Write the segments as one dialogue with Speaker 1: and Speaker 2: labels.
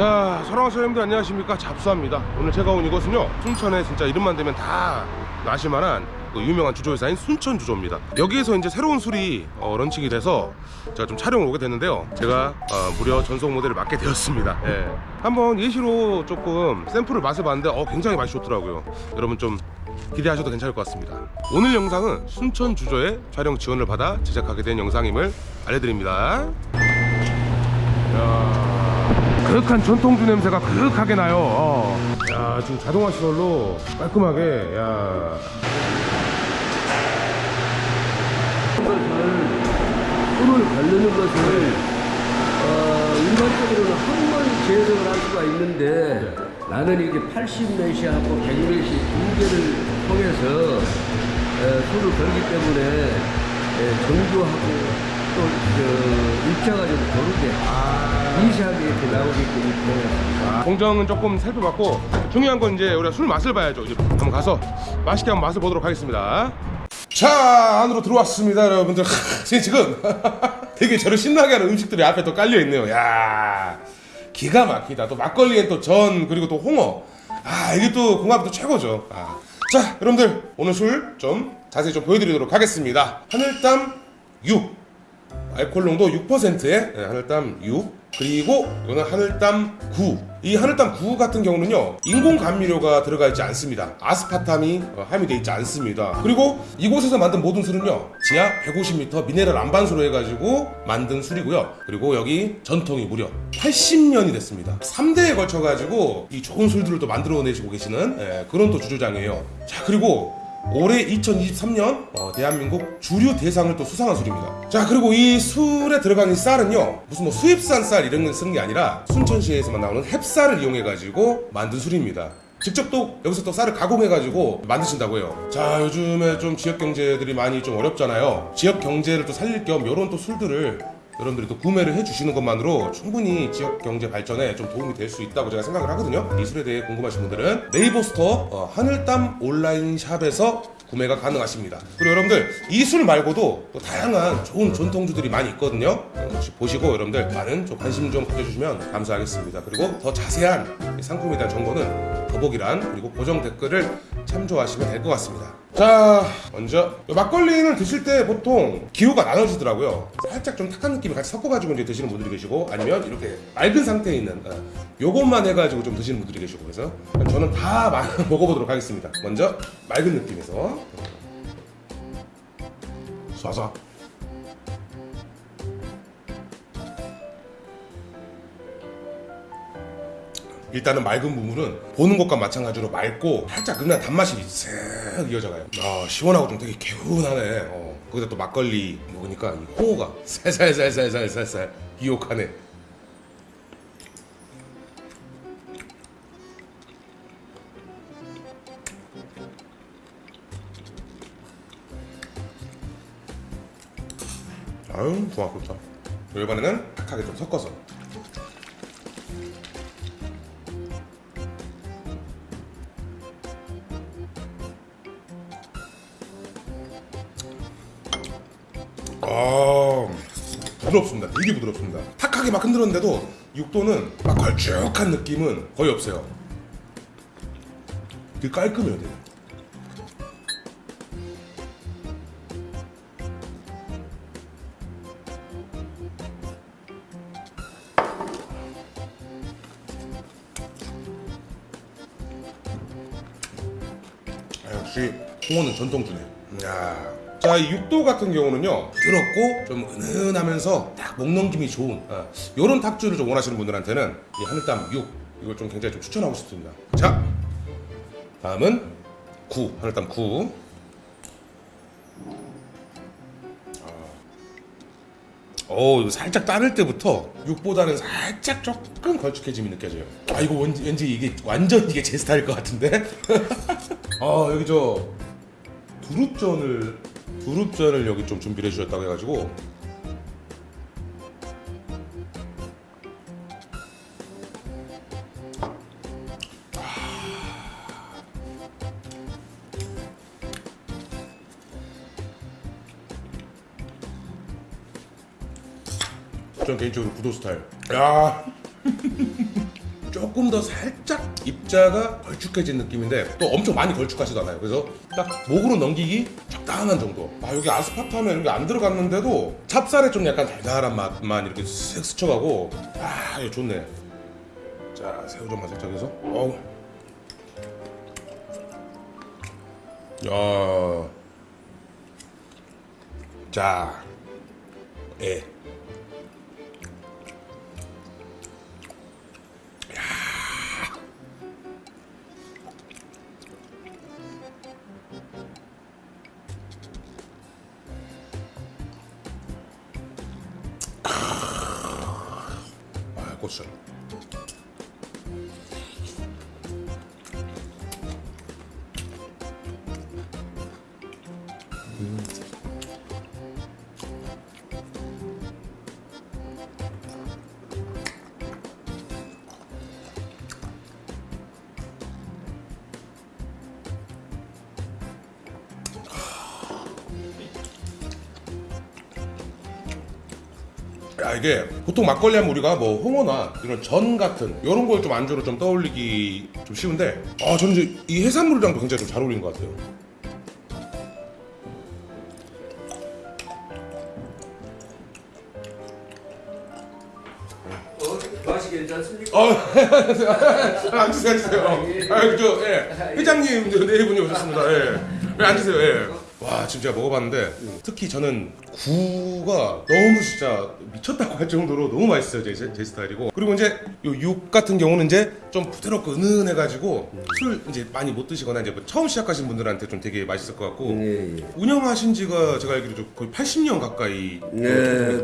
Speaker 1: 자 사랑하는 사장님들 안녕하십니까? 잡수합니다. 오늘 제가 온 이곳은요 순천에 진짜 이름만 대면 다 아실만한 그 유명한 주조회사인 순천주조입니다. 여기에서 이제 새로운 술이 어, 런칭이 돼서 제가 좀 촬영을 오게 됐는데요. 제가 어, 무려 전속 모델을 맡게 되었습니다. 예. 한번 예시로 조금 샘플을 맛을 봤는데 어, 굉장히 맛이 좋더라고요. 여러분 좀 기대하셔도 괜찮을 것 같습니다. 오늘 영상은 순천주조의 촬영 지원을 받아 제작하게 된 영상임을 알려드립니다. 야. 그윽한 전통주 냄새가 그윽하게 나요. 어. 야 지금 자동화 시설로 깔끔하게 야.
Speaker 2: 손을 바르는 것을 어, 일반적으로는 한번 재생을 할 수가 있는데 나는 이게 80매시하고 100매시 두 개를 통해서 에, 손을 걸기 때문에 에, 정교하고 또 저, 입자가 좀 고르게 미세하게 이렇게 나오게끔 이렇게 해놨습니다.
Speaker 1: 공정은 조금 살펴봤고 중요한 건 이제 우리가 술 맛을 봐야죠. 이제 한번 가서 맛있게 한번 맛을 보도록 하겠습니다. 자 안으로 들어왔습니다, 여러분들. 지금 되게 저를 신나게 하는 음식들이 앞에 또 깔려 있네요. 야 기가 막히다. 또 막걸리엔 또 전 그리고 또 홍어. 아 이게 또 궁합이 또 최고죠. 아. 자 여러분들 오늘 술 좀 자세히 좀 보여드리도록 하겠습니다. 하늘담 6 알코올 농도 6%의 하늘담 6 그리고 이거는 하늘담 9. 이 하늘담 9 같은 경우는요 인공 감미료가 들어가 있지 않습니다. 아스파탐이 어, 함유되어 있지 않습니다. 그리고 이곳에서 만든 모든 술은요 지하 150m 미네랄 안반수로 해가지고 만든 술이고요. 그리고 여기 전통이 무려 80년이 됐습니다. 3대에 걸쳐가지고 이 좋은 술들을 또 만들어내시고 계시는 예, 그런 또 주조장이에요. 자 그리고 올해 2023년 어, 대한민국 주류 대상을 또 수상한 술입니다. 자 그리고 이 술에 들어가는 이 쌀은요 무슨 뭐 수입산 쌀 이런 걸 쓰는 게 아니라 순천시에서만 나오는 햅쌀을 이용해 가지고 만든 술입니다. 직접 또 여기서 또 쌀을 가공해 가지고 만드신다고 해요. 자 요즘에 좀 지역 경제들이 많이 좀 어렵잖아요. 지역 경제를 또 살릴 겸 이런 또 술들을 여러분들이 또 구매를 해주시는 것만으로 충분히 지역 경제 발전에 좀 도움이 될 수 있다고 제가 생각을 하거든요. 이 술에 대해 궁금하신 분들은 네이버 스토어 어, 하늘담 온라인 샵에서 구매가 가능하십니다. 그리고 여러분들 이술 말고도 또 다양한 좋은 전통주들이 많이 있거든요. 어, 혹시 보시고 여러분들 많은 좀 관심 좀 가져주시면 감사하겠습니다. 그리고 더 자세한 이 상품에 대한 정보는 더보기란 그리고 고정 댓글을 참조하시면 될 것 같습니다. 자, 먼저 이 막걸리는 드실 때 보통 기호가 나눠지더라고요. 살짝 좀 탁한 느낌을 같이 섞어가지고 이제 드시는 분들이 계시고 아니면 이렇게 맑은 상태에 있는 어, 요것만 해가지고 좀 드시는 분들이 계시고 그래서 저는 다 마- 먹어보도록 하겠습니다. 먼저 맑은 느낌에서 쏴쏴. 일단은 맑은 부분은 보는 것과 마찬가지로 맑고 살짝 그냥 단맛이 쓱 이어져가요. 아 시원하고 좀 되게 개운하네. 어, 거기다 또 막걸리 먹으니까 이 홍어가 살살살살살살살 유혹하네. 아유 좋아 좋다. 이번에는 탁하게 좀 섞어서 아 부드럽습니다. 되게 부드럽습니다. 탁하게 막 흔들었는데도 육도는 막 걸쭉한 느낌은 거의 없어요. 되게 깔끔해요. 되게. 아, 역시 홍어는 전통주네. 야. 자, 이 육도 같은 경우는요, 부드럽고 좀 은은하면서 딱 목 넘김이 좋은 어, 이런 탁주를 좀 원하시는 분들한테는 이 하늘담 6 이걸 좀 굉장히 좀 추천하고 싶습니다. 자, 다음은 9 하늘담 9. 오, 이거 살짝 따를 때부터 6보다는 살짝 조금 걸쭉해짐이 느껴져요. 아, 이거 왠지, 왠지 이게 완전 이게 제 스타일 것 같은데? 아, 여기 저 두릅전을 두릅전을 여기 좀 준비를 해주셨다고 해가지고. 전 개인적으로 구도 스타일. 야 조금 더 살짝 입자가 걸쭉해진 느낌인데 또 엄청 많이 걸쭉하지도 않아요. 그래서 딱 목으로 넘기기 적당한 정도. 아 여기 이런 게안 들어갔는데도 찹쌀에 좀 약간 달달한 맛만 이렇게 쓱 스쳐가고 아 이거 좋네. 자 새우젓만 살짝 해서 어우 야. 자. 예. 아, 이게 보통 막걸리 하면 우리가 뭐 홍어나 이런 전 같은 이런 걸 좀 안주로 좀 떠올리기 좀 쉬운데 아 저는 이제 이 해산물이랑도 굉장히 좀 잘 어울리는 것 같아요.
Speaker 2: 어, 맛이 괜찮습니까?
Speaker 1: 어, 앉으세요, 앉으세요. 아, 그죠, 예. 회장님, 저 내일분이 오셨습니다. 예. 예, 앉으세요, 예. 와, 지금 제가 먹어봤는데, 특히 저는 구가 너무 진짜 미쳤다고 할 정도로 너무 맛있어요, 제, 제, 제 스타일이고. 그리고 이제 요육 같은 경우는 이제 좀 부드럽고 은은해가지고, 술 이제 많이 못 드시거나 이제 뭐 처음 시작하신 분들한테 좀 되게 맛있을 것 같고,
Speaker 2: 예, 예.
Speaker 1: 운영하신 지가 제가 알기로 좀 거의 80년 가까이
Speaker 2: 네.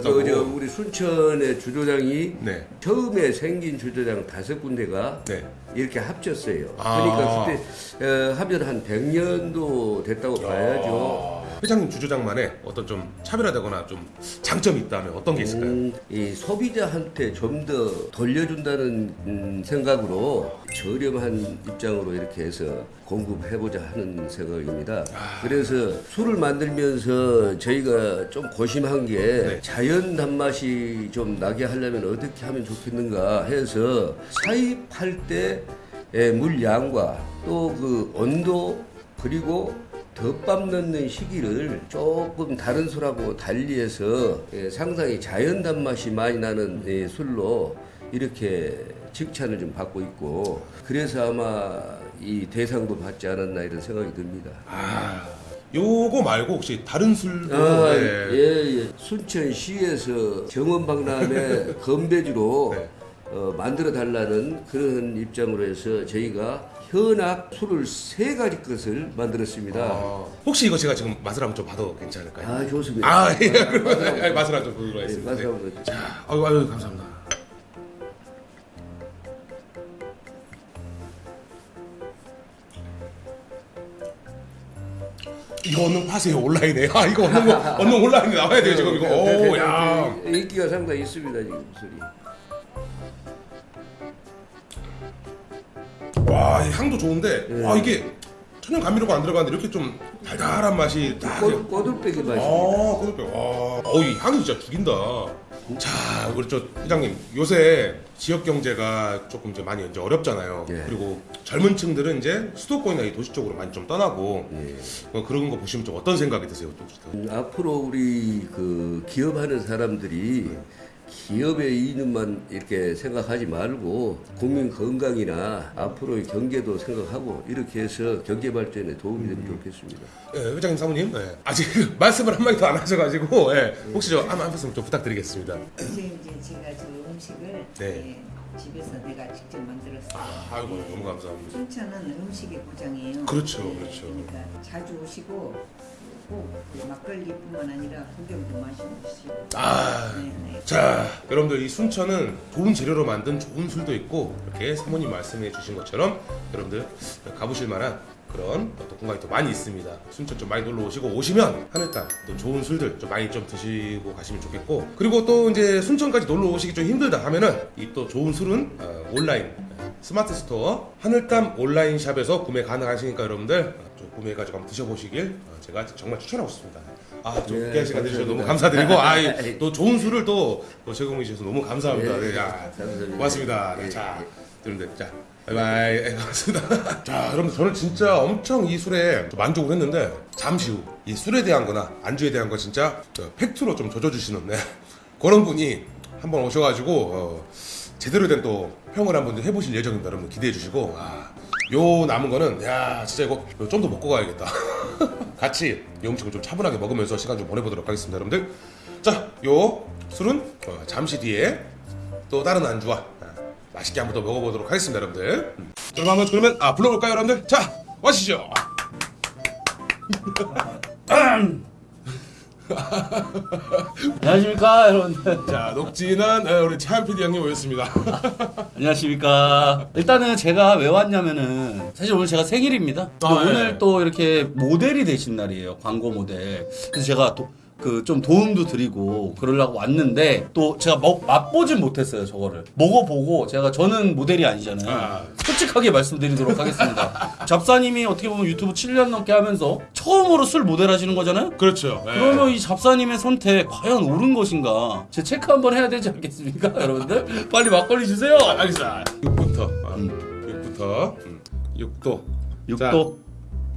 Speaker 2: 그저 우리 순천의 주조장이
Speaker 1: 네.
Speaker 2: 처음에 생긴 주조장 다섯 군데가
Speaker 1: 네.
Speaker 2: 이렇게 합쳤어요.
Speaker 1: 아.
Speaker 2: 그러니까 그때 어, 합연 한 100년도 됐다고 봐야죠.
Speaker 1: 회장님 주조장만의 어떤 좀 차별화되거나 좀 장점이 있다면 어떤 게 있을까요?
Speaker 2: 음, 이 소비자한테 좀 더 돌려준다는 음, 생각으로 저렴한 입장으로 이렇게 해서 공급해보자 하는 생각입니다. 그래서 술을 만들면서 저희가 좀 고심한 게 자연 단맛이 좀 나게 하려면 어떻게 하면 좋겠는가 해서 사입할 때의 물량과 또 그 온도 그리고 덮밥 넣는 시기를 조금 다른 술하고 달리해서 예, 상당히 자연 단맛이 많이 나는 예, 술로 이렇게 칭찬을 좀 받고 있고 그래서 아마 이 대상도 받지 않았나 이런 생각이 듭니다.
Speaker 1: 아, 요거 말고 혹시 다른 술도
Speaker 2: 아,
Speaker 1: 네.
Speaker 2: 예, 예. 순천시에서 정원박람회 건배주로
Speaker 1: 네.
Speaker 2: 어, 만들어 달라는 그런 입장으로 해서 저희가 현악 술을 세 가지 것을 만들었습니다.
Speaker 1: 아, 혹시 이거 제가 지금 맛을 한번 좀 봐도 괜찮을까요?
Speaker 2: 아, 좋습니다.
Speaker 1: 아, 예, 예, 맛을 한번 보도록
Speaker 2: 네,
Speaker 1: 하겠습니다.
Speaker 2: 맛을
Speaker 1: 네.
Speaker 2: 한번
Speaker 1: 자, 아유, 아유, 감사합니다. 이거 얻는 파세요 온라인에. 아 이거 거 얻는 온라인에 나와야 돼요 지금 이거. 오, 야.
Speaker 2: 인기가 상당히 있습니다 지금 술이.
Speaker 1: 와, 이 향도 좋은데, 와 이게 천연 감미료가 안 들어가는데 이렇게 좀 달달한 맛이 딱.
Speaker 2: 꼬- 꼬들빼기 맛입니다.
Speaker 1: 아, 그렇게. 와, 어, 이 향이 진짜 죽인다. 자, 우리 저 회장님 요새 지역 경제가 조금 이제 많이 이제 어렵잖아요.
Speaker 2: 예.
Speaker 1: 그리고 젊은 층들은 이제 수도권이나 이 도시 쪽으로 많이 좀 떠나고
Speaker 2: 예.
Speaker 1: 어, 그런 거 보시면 좀 어떤 생각이 드세요? 또?
Speaker 2: 음, 앞으로 우리 그 기업하는 사람들이 기업의 이익만 이렇게 생각하지 말고 국민 건강이나 앞으로의 경제도 생각하고 이렇게 해서 경제 발전에 도움이 되면 좋겠습니다.
Speaker 1: 예, 회장님 사모님 예, 아직 말씀을 한 마디 도 안 하셔가지고 예, 혹시 저한 말씀 좀 부탁드리겠습니다.
Speaker 3: 이제 이제 제가 저 음식을
Speaker 1: 네.
Speaker 3: 예, 집에서 내가 직접 만들었어요.
Speaker 1: 아, 아이고 너무 감사합니다.
Speaker 3: 순천은 음식의 고장이에요.
Speaker 1: 그렇죠,
Speaker 3: 예,
Speaker 1: 그렇죠.
Speaker 3: 그러니까 자주 오시고 꼭그 막걸리뿐만 아니라 구경도 마시고.
Speaker 1: 아,
Speaker 3: 네, 네.
Speaker 1: 자, 여러분들 이 순천은 좋은 재료로 만든 좋은 술도 있고 이렇게 사모님 말씀해 주신 것처럼 여러분들 가보실 만한 그런 또 공간이 또 많이 있습니다. 순천 좀 많이 놀러 오시고 오시면 하늘땅 또 좋은 술들 좀 많이 좀 드시고 가시면 좋겠고 그리고 또 이제 순천까지 놀러 오시기 좀 힘들다 하면은 이 또 좋은 술은 어, 온라인 스마트 스토어 하늘땅 온라인 샵에서 구매 가능하시니까 여러분들 구매해가지고 한번 드셔보시길 어, 제가 정말 추천하고 싶습니다. 아, 좀
Speaker 2: 네,
Speaker 1: 귀한 시간 내주셔서 너무. 감사드리고 아, 또 좋은 술을 또, 또 제공해 주셔서 너무 감사합니다.
Speaker 2: 예,
Speaker 1: 네, 야. 고맙습니다. 네,
Speaker 2: 예,
Speaker 1: 자, 여러분들 자 바이바이 예, 고맙습니다 자 여러분 저는 진짜 엄청 이 술에 만족을 했는데 잠시 후 이 술에 대한 거나 안주에 대한 거 진짜 저 팩트로 좀 젖어주시는 네. 그런 분이 한번 오셔가지고 어, 제대로 된 또 평을 한번 해보실 예정입니다 여러분 기대해 주시고 아, 요 남은 거는 야 진짜 이거 좀 더 먹고 가야겠다. 같이 이 음식을 좀 차분하게 먹으면서 시간 좀 보내보도록 하겠습니다 여러분들. 자요 술은 어, 잠시 뒤에 또 다른 안주와 아, 맛있게 한번 더 먹어보도록 하겠습니다 여러분들. 음. 그럼 한번 그러면 아 불러볼까요 여러분들? 자 와시죠
Speaker 4: 안녕하십니까 여러분들
Speaker 1: 자 녹진한 어, 우리 차한 PD 형님 오셨습니다.
Speaker 4: 안녕하십니까. 일단은 제가 왜 왔냐면은 사실 오늘 제가 생일입니다.
Speaker 1: 아,
Speaker 4: 오늘
Speaker 1: 예.
Speaker 4: 또 이렇게 모델이 되신 날이에요 광고 모델. 그래서 제가 또 그 좀 도움도 드리고 그러려고 왔는데 또 제가 먹, 맛보진 못했어요 저거를 먹어보고 제가 저는 모델이 아니잖아요
Speaker 1: 아.
Speaker 4: 솔직하게 말씀드리도록 하겠습니다 잡사님이 어떻게 보면 유튜브 7년 넘게 하면서 처음으로 술 모델 하시는 거잖아요
Speaker 1: 그렇죠 네.
Speaker 4: 그러면 이 잡사님의 선택 과연 옳은 것인가? 제 체크 한번 해야 되지 않겠습니까, 여러분들? 빨리 막걸리 주세요.
Speaker 1: 아, 알겠습니다 6부터 아, 6부터 음. 6도
Speaker 4: 육도.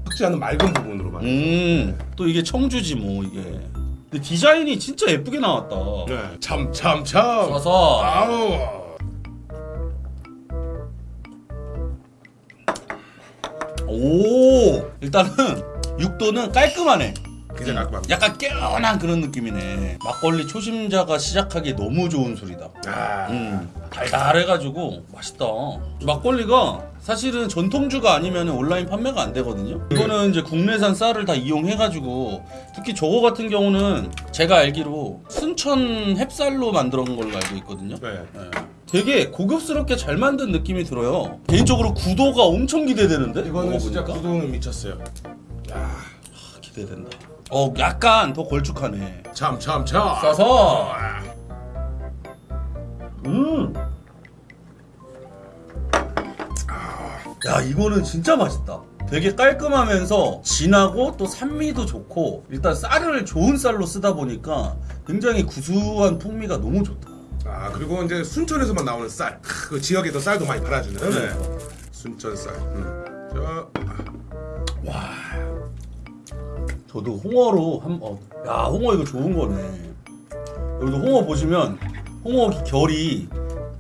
Speaker 1: 섞지 않은 맑은 부분으로만
Speaker 4: 음, 또 이게 청주지 뭐 이게. 근데 디자인이 진짜 예쁘게 나왔다.
Speaker 1: 네. 참 참참
Speaker 4: 써서
Speaker 1: 아우
Speaker 4: 오 일단은 육도는 깔끔하네.
Speaker 1: 굉장히 깔끔합니다
Speaker 4: 약간 깨어난 그런 느낌이네. 막걸리 초심자가 시작하기 너무 좋은 술이다.
Speaker 1: 아,
Speaker 4: 음, 달달해가지고 맛있다. 막걸리가 사실은 전통주가 아니면 온라인 판매가 안 되거든요. 이거는 이제 국내산 쌀을 다 이용해가지고 특히 저거 같은 경우는 제가 알기로 순천 햅쌀로 만들어 온 걸로 알고 있거든요.
Speaker 1: 네.
Speaker 4: 네. 되게 고급스럽게 잘 만든 느낌이 들어요. 개인적으로 구도가 엄청 기대되는데?
Speaker 1: 이거는 진짜? 구도는 미쳤어요 야
Speaker 4: 아, 기대된다. 어, 약간 더 걸쭉하네.
Speaker 1: 참 참참
Speaker 4: 써서 음. 야 이거는 진짜 맛있다. 되게 깔끔하면서 진하고 또 산미도 좋고 일단 쌀을 좋은 쌀로 쓰다 보니까 굉장히 구수한 풍미가 너무 좋다.
Speaker 1: 아 그리고 이제 순천에서만 나오는 쌀, 크, 그 지역에도 쌀도 많이 팔아주는 네. 순천 쌀. 음. 자,
Speaker 4: 저도 홍어로 한 어, 야 홍어 이거 좋은 거네. 여기도 홍어 보시면 홍어 결이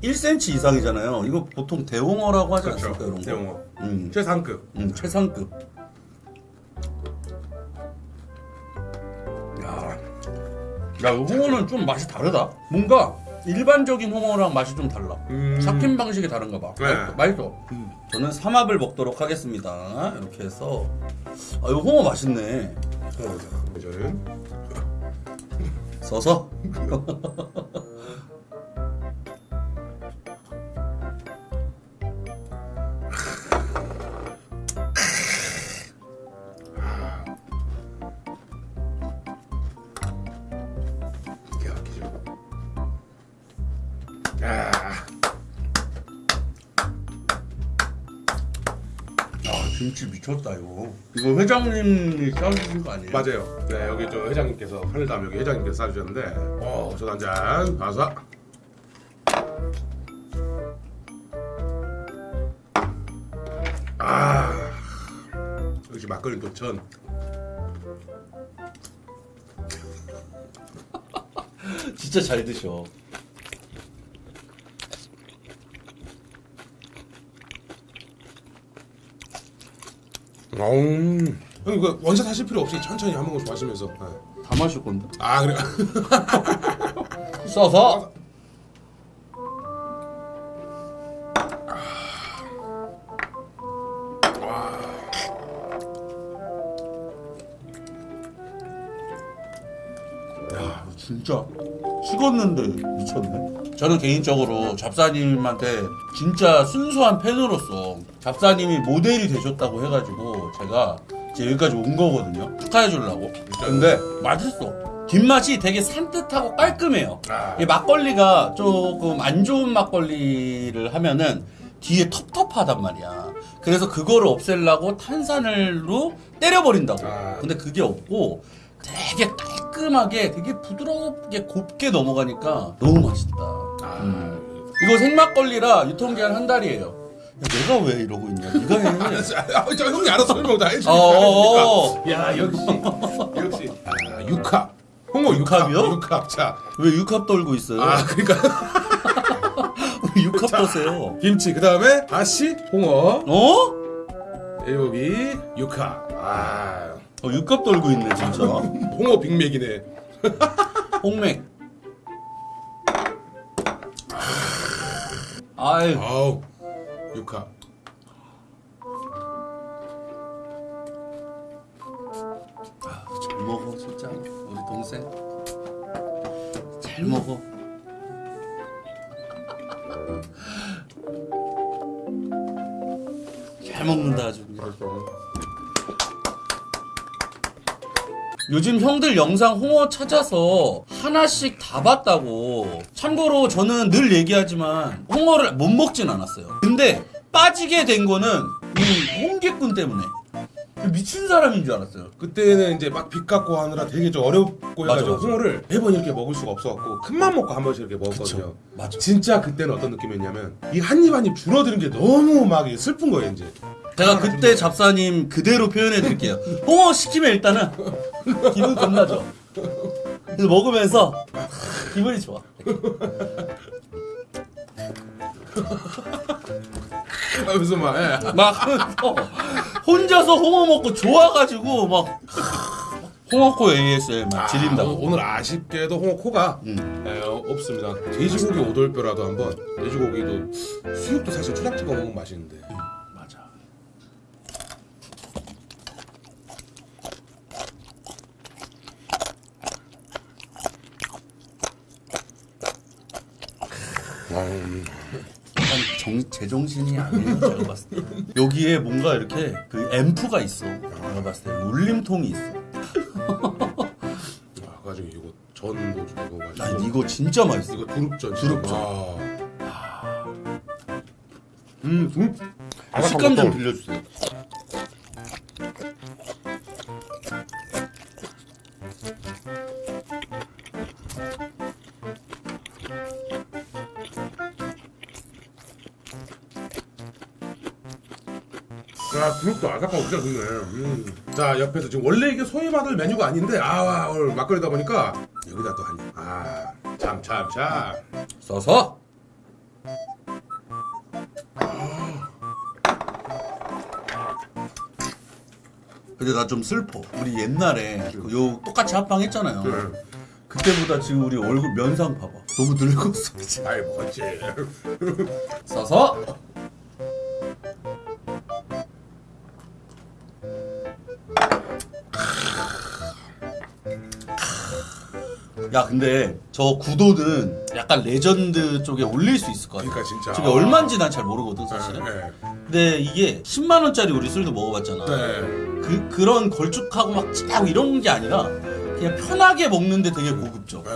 Speaker 4: 1cm 이상이잖아요. 이거 보통 대홍어라고 하지
Speaker 1: 그렇죠.
Speaker 4: 않습니까 이런 거?
Speaker 1: 대홍어.
Speaker 4: 음.
Speaker 1: 최상급.
Speaker 4: 음, 최상급. 야, 야, 이 홍어는 좀 맛이 다르다. 뭔가 일반적인 홍어랑 맛이 좀 달라.
Speaker 1: 음.
Speaker 4: 삭힌 방식이 다른가 봐.
Speaker 1: 네.
Speaker 4: 맛있어. 맛있어. 저는 삼합을 먹도록 하겠습니다. 이렇게 해서 아, 이거 홍어 맛있네.
Speaker 1: 저는
Speaker 4: 써서. 김치 미쳤다 이거. 이거 회장님이 싸주신 거 아니에요?
Speaker 1: 맞아요. 네 여기 저 회장님께서 하늘담 여기 회장님께서 싸주셨는데, 어 저도 한잔 봐서. 아, 역시 막걸리 도천.
Speaker 4: 진짜 잘 드셔.
Speaker 1: 음. 형님 그 원샷 하실 필요 없이 천천히 한 모금 마시면서. 네.
Speaker 4: 다 마실 건데.
Speaker 1: 아 그래.
Speaker 4: 써서. 야, 진짜 식었는데 미쳤네. 저는 개인적으로 잡사님한테 진짜 순수한 팬으로서 잡사님이 모델이 되셨다고 해가지고 제가 이제 여기까지 온 거거든요. 축하해 주려고. 근데 맛있어. 뒷맛이 되게 산뜻하고 깔끔해요.
Speaker 1: 아.
Speaker 4: 이 막걸리가 조금 안 좋은 막걸리를 하면은 뒤에 텁텁하단 말이야. 그래서 그거를 없애려고 탄산을로 때려버린다고.
Speaker 1: 아.
Speaker 4: 근데 그게 없고 되게 깔끔하게 되게 부드럽게 곱게 넘어가니까 너무 맛있다.
Speaker 1: 아,
Speaker 4: 음. 이거 생막걸리라 유통기한 한 달이에요. 내가 왜 이러고 있냐? 네가 해.
Speaker 1: 아, 저 형이 알아서 설명 다 해주니까.
Speaker 4: 어어어.
Speaker 1: 야 역시 역시 아, 육합 홍어 육합
Speaker 4: 육합이요?
Speaker 1: 육합 자
Speaker 4: 왜 육합 떨고 있어요?
Speaker 1: 아 그러니까
Speaker 4: 왜 육합 떠세요?
Speaker 1: 김치 그 다음에 다시 홍어
Speaker 4: 어?
Speaker 1: 여기 육합 아
Speaker 4: 어, 육합 떨고 있네 진짜.
Speaker 1: 홍어 빅맥이네
Speaker 4: 홍맥. 아유.
Speaker 1: 아우 육합
Speaker 4: 아, 잘 먹어 진짜 우리 동생. 잘 먹어. 잘 먹는다 아주. 요즘 형들 영상 홍어 찾아서 하나씩 다 봤다고. 참고로 저는 늘 얘기하지만 홍어를 못 먹진 않았어요. 근데 빠지게 된 거는 이 홍기꾼 때문에. 미친 사람인 줄 알았어요.
Speaker 1: 그때는 이제 막 빚 갚고 하느라 되게 좀 어렵고
Speaker 4: 맞아,
Speaker 1: 해가지고
Speaker 4: 맞아.
Speaker 1: 홍어를 매번 이렇게 먹을 수가 없어갖고 큰맘 먹고 한 번씩 이렇게 먹었거든요
Speaker 4: 그쵸. 맞아.
Speaker 1: 진짜 그때는 어떤 느낌이었냐면 이 한 입 한 입 줄어드는 게 너무 막 슬픈 거예요 이제
Speaker 4: 제가 그때 잡사님 그대로 표현해 드릴게요. 홍어 시키면 일단은 기분 겁나죠. 그래서 먹으면서 기분이 좋아.
Speaker 1: 하면서 막 예.
Speaker 4: 막 하면서 혼자서 홍어 먹고 좋아가지고 막 홍어코 ASL 막
Speaker 1: 아,
Speaker 4: 지린다고.
Speaker 1: 오늘 아쉽게도 홍어 코가
Speaker 4: 음.
Speaker 1: 에, 어, 없습니다. 돼지고기 오돌뼈라도 한번 돼지고기도 수육도 사실 초장 찍어 먹으면 맛있는데
Speaker 4: 맞아. 약간 정, 제정신이 아니에요 제가 봤을 때. 여기에 뭔가 이렇게 그 앰프가 있어. 내가 봤을 때. 울림통이 있어.
Speaker 1: 아, 가지고 이거 전도 좀 너무 맛있고.
Speaker 4: 아 이거 진짜 맛있어.
Speaker 1: 이거 두릅전
Speaker 4: 두릅전.
Speaker 1: 아. 음, 음.
Speaker 4: 식감 좀 빌려주세요
Speaker 1: 아삭하고 진짜 좋네. 음. 자, 옆에서 지금 원래 이게 소위 받을 메뉴가 아닌데, 아, 오늘 막걸리다 보니까 여기다 또 한 입. 아, 참, 참, 참.
Speaker 4: 써서 근데 나 좀 슬퍼 우리 옛날에 그 요 똑같이 합방 했잖아요
Speaker 1: 그래.
Speaker 4: 그때보다 지금 우리 얼굴 면상 봐봐 너무 늙었어?
Speaker 1: 아이, 뭐지.
Speaker 4: 써서 야 근데 저 구도는 약간 레전드 쪽에 올릴 수 있을 것 같아
Speaker 1: 그러니까 진짜.
Speaker 4: 저게 얼마인지 난 잘 모르거든 사실은
Speaker 1: 네.
Speaker 4: 근데 이게 10만 원짜리 우리 술도 먹어봤잖아
Speaker 1: 네.
Speaker 4: 그, 그런 걸쭉하고 막 찐하고 이런 게 아니라 그냥 편하게 먹는데 되게 고급져
Speaker 1: 네.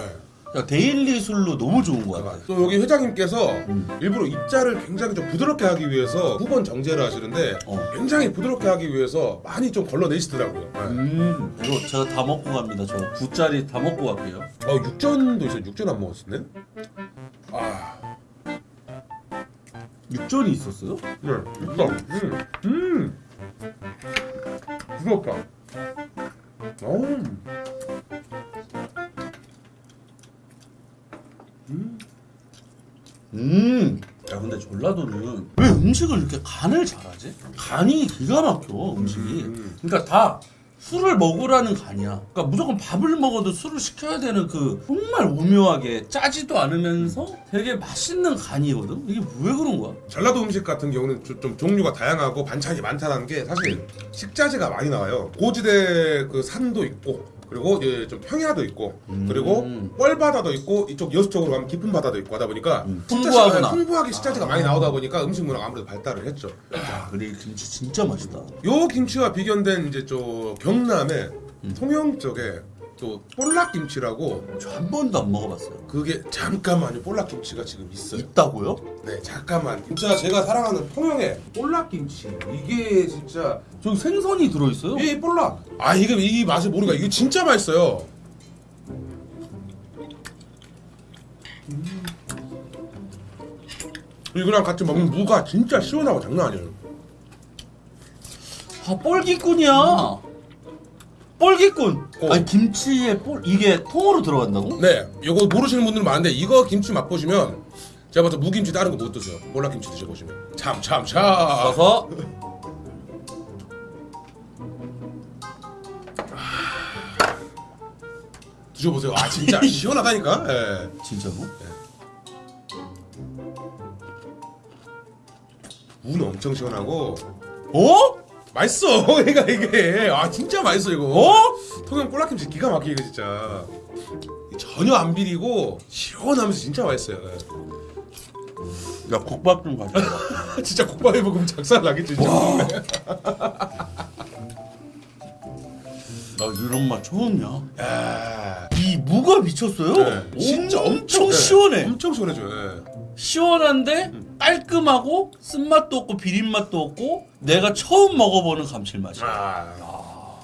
Speaker 4: 그러니까 daily 술로 너무 좋은 것 같아
Speaker 1: 또 여기 회장님께서
Speaker 4: 음.
Speaker 1: 일부러 입자를 굉장히 좀 부드럽게 하기 위해서 두 번 정제를 하시는데
Speaker 4: 어.
Speaker 1: 굉장히 부드럽게 하기 위해서 많이 좀 걸러내시더라고요. 네.
Speaker 4: 음 이거 제가 다 먹고 갑니다 저 9짜리 다 먹고 갈게요
Speaker 1: 어, 육전도 있어요. 육전 안 먹었었네. 아,
Speaker 4: 육전이 있었어요?
Speaker 1: 네, 육전. 음, 음, 부드럽다. 음.
Speaker 4: 음. 야 근데 전라도는 왜 음식을 이렇게 간을 잘하지? 간이 기가 막혀 음식이.
Speaker 1: 음.
Speaker 4: 그러니까 다 술을 먹으라는 간이야. 그러니까 무조건 밥을 먹어도 술을 시켜야 되는 그 정말 오묘하게 짜지도 않으면서 되게 맛있는 간이거든. 이게 왜 그런 거야?
Speaker 1: 전라도 음식 같은 경우는 좀, 좀 종류가 다양하고 반찬이 많다는 게 사실 식자재가 많이 나와요. 고지대 그 산도 있고 그리고 이제 좀 평야도 있고
Speaker 4: 음.
Speaker 1: 그리고 뻘바다도 있고 이쪽 여수 쪽으로 가면 깊은 바다도 있고 하다 보니까
Speaker 4: 음, 풍부하구나.
Speaker 1: 식- 풍부하게 식자재가 많이 나오다 보니까 음식 문화가 아무래도 발달을 했죠.
Speaker 4: 야, 그래 이 김치 진짜 맛있다.
Speaker 1: 요 김치와 비견된 이제 저 경남의
Speaker 4: 음.
Speaker 1: 통영 쪽에 또 볼락김치라고
Speaker 4: 저 한 번도 안 먹어봤어요.
Speaker 1: 그게 잠깐만요 볼락김치가 지금 있어요.
Speaker 4: 있다고요?
Speaker 1: 네 잠깐만 진짜 제가 사랑하는 통영의 볼락김치 이게 진짜
Speaker 4: 저기 생선이 들어있어요?
Speaker 1: 이 볼락 아 이게 이 맛을 모르니까 이게 진짜 맛있어요. 이거랑 같이 먹는 무가 진짜 시원하고 장난 아니에요.
Speaker 4: 아 뻘기꾼이야. 뻘기꾼.
Speaker 1: 어.
Speaker 4: 아니 김치에 뻘 이게 통으로 들어간다고?
Speaker 1: 네, 이거 모르시는 분들은 많은데 이거 김치 맛보시면 제가 봐서 무김치 다른 거 못 드세요. 몰라김치 드셔보시면 참 참 참.
Speaker 4: 가서
Speaker 1: 드셔보세요. 아 진짜 시원하다니까. 예.
Speaker 4: 진짜로?
Speaker 1: 무는 엄청 시원하고
Speaker 4: 어?
Speaker 1: 맛있어. 그러니까 이게 아 진짜 맛있어 이거.
Speaker 4: 어?
Speaker 1: 통영 볼락김치 기가 막히게 이거 진짜 전혀 안 비리고 시원하면서 진짜 맛있어요. 예.
Speaker 4: 야 국밥 좀 가져와.
Speaker 1: 진짜 국밥에 먹으면 작살 나겠지. 진짜.
Speaker 4: 나 이런 맛 처음이야.
Speaker 1: 야,
Speaker 4: 이 무가 미쳤어요.
Speaker 1: 네, 진짜 엄청
Speaker 4: 시원해.
Speaker 1: 엄청 시원해져요. 예.
Speaker 4: 시원한데 깔끔하고 쓴맛도 없고 비린맛도 없고 내가 처음 먹어보는 감칠맛이야.
Speaker 1: 아,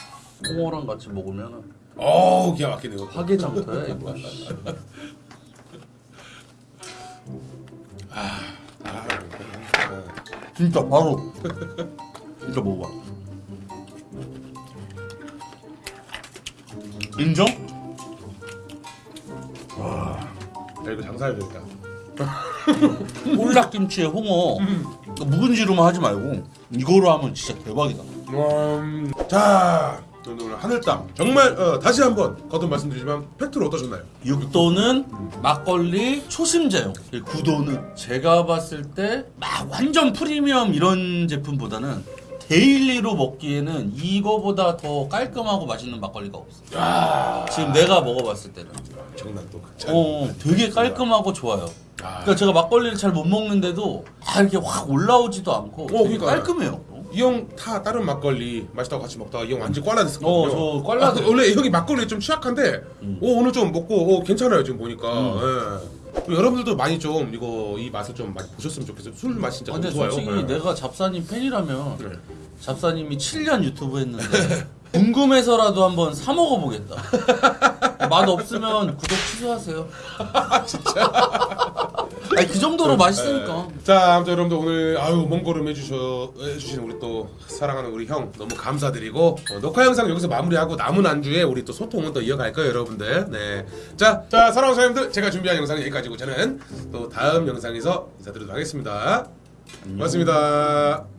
Speaker 4: 홍어랑 같이 먹으면
Speaker 1: 어우 기가 막히네요.
Speaker 4: 화개장터야 이거.
Speaker 1: 아,
Speaker 4: 진짜 바로. 진짜 먹어봐. 인정?
Speaker 1: 야, 이거 장사해야 되겠다.
Speaker 4: 꼴락김치에 홍어. 묵은지로만 하지 말고 이거로 하면 진짜 대박이다.
Speaker 1: 음, 자, 오늘 하늘땅. 정말 어, 다시 한번 거듭 말씀드리지만 팩트로 어떠셨나요?
Speaker 4: 6도는 막걸리 초심자용 9도는? 제가 봤을 때 막 완전 프리미엄 이런 제품보다는 daily로 먹기에는 이거보다 더 깔끔하고 맛있는 막걸리가 없어
Speaker 1: 아,
Speaker 4: 지금 내가 먹어봤을 때는
Speaker 1: 정난 또 극찬.
Speaker 4: 어, 되게 깔끔하고 좋아요
Speaker 1: 아.
Speaker 4: 그러니까 제가 막걸리를 잘 못 먹는데도 다 이렇게 확 올라오지도 않고 되게
Speaker 1: 그러니까요.
Speaker 4: 깔끔해요
Speaker 1: 이형타 다른 막걸리 맛있다고 같이 먹다가 이 형 완전 꽐라됐었거든요.
Speaker 4: 어, 저 꽐라돼.
Speaker 1: 아, 원래 이 형이 막걸리 좀 취약한데 오, 오늘 좀 먹고 오, 괜찮아요 지금 보니까. 예. 여러분들도 많이 좀 이거 이 맛을 좀 많이 보셨으면 좋겠어요. 술맛 진짜
Speaker 4: 근데
Speaker 1: 너무 좋아요.
Speaker 4: 솔직히
Speaker 1: 예.
Speaker 4: 내가 잡사님 팬이라면
Speaker 1: 네.
Speaker 4: 잡사님이 7년 유튜브 했는데 궁금해서라도 한번 사 먹어보겠다. 맛 없으면 구독 취소하세요. 진짜? 아니 그 정도로 맛있으니까.
Speaker 1: 자, 아무튼 여러분들 오늘 아유 먼 걸음 해주셔 해주신 우리 또 사랑하는 우리 형 너무 감사드리고 어, 녹화 영상 여기서 마무리하고 남은 안주에 우리 또 소통은 또 이어갈 거예요, 여러분들. 네, 자, 자 사랑하는 사람들 제가 준비한 영상은 여기까지고 저는 또 다음 영상에서 인사드리도록 하겠습니다. 고맙습니다.